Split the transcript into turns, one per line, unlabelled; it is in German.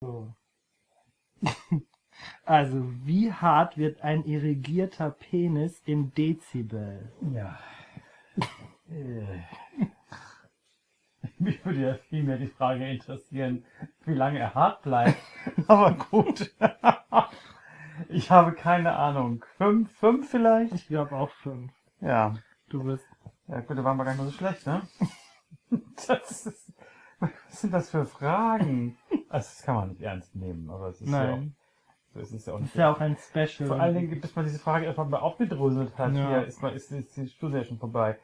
So.
Also, wie hart wird ein irrigierter Penis in Dezibel?
Ja. Äh. Mich würde ja viel mehr die Frage interessieren, wie lange er hart bleibt. Aber gut. Ich habe keine Ahnung. Fünf, fünf vielleicht?
Ich glaube auch fünf.
Ja.
Du bist.
Ja gut, da waren wir gar nicht mal so schlecht, ne? Das ist, was sind das für Fragen? Also das kann man nicht ernst nehmen, aber es ist ja auch,
Nein.
so ist es ja auch
Das
nicht.
ist ja auch ein Special.
Vor allen Dingen, bis man diese Frage erstmal mal aufgedröselt hat,
Ja.
hier ist, man, ist, ist die Studie ja schon vorbei.